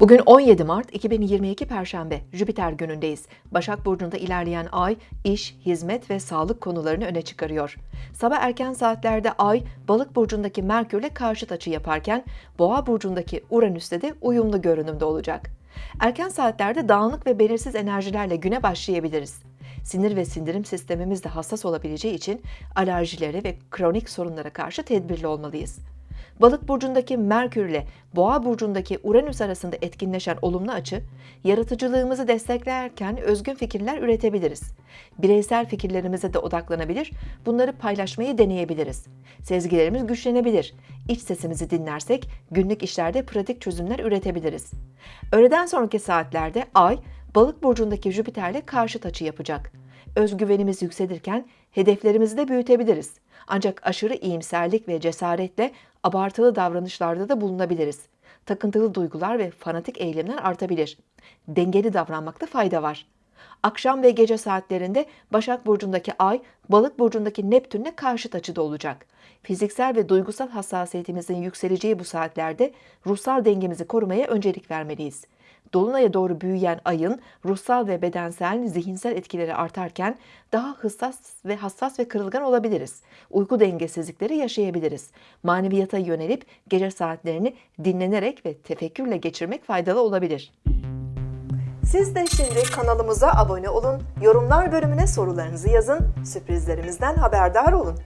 Bugün 17 Mart 2022 Perşembe, Jüpiter günündeyiz. Başak Burcu'nda ilerleyen ay, iş, hizmet ve sağlık konularını öne çıkarıyor. Sabah erken saatlerde ay, Balık Burcu'ndaki Merkür'le karşıt açı yaparken, Boğa Burcu'ndaki Uranüs'te de uyumlu görünümde olacak. Erken saatlerde dağınık ve belirsiz enerjilerle güne başlayabiliriz. Sinir ve sindirim sistemimiz de hassas olabileceği için alerjilere ve kronik sorunlara karşı tedbirli olmalıyız. Balık burcundaki Merkür ile Boğa burcundaki Uranüs arasında etkinleşen olumlu açı, yaratıcılığımızı desteklerken özgün fikirler üretebiliriz. Bireysel fikirlerimize de odaklanabilir, bunları paylaşmayı deneyebiliriz. Sezgilerimiz güçlenebilir. İç sesimizi dinlersek günlük işlerde pratik çözümler üretebiliriz. Öğleden sonraki saatlerde Ay, Balık burcundaki Jüpiter ile karşıt açı yapacak. Özgüvenimiz yükselirken hedeflerimizi de büyütebiliriz. Ancak aşırı iyimserlik ve cesaretle abartılı davranışlarda da bulunabiliriz. Takıntılı duygular ve fanatik eylemler artabilir. Dengeli davranmakta fayda var. Akşam ve gece saatlerinde Başak Burcu'ndaki Ay, Balık Burcu'ndaki Neptün'le karşıt açıda olacak. Fiziksel ve duygusal hassasiyetimizin yükseleceği bu saatlerde ruhsal dengemizi korumaya öncelik vermeliyiz. Dolunay'a doğru büyüyen ayın ruhsal ve bedensel, zihinsel etkileri artarken daha hassas ve hassas ve kırılgan olabiliriz. Uyku dengesizlikleri yaşayabiliriz. Maneviyata yönelip gece saatlerini dinlenerek ve tefekkürle geçirmek faydalı olabilir. Siz de şimdi kanalımıza abone olun, yorumlar bölümüne sorularınızı yazın, sürprizlerimizden haberdar olun.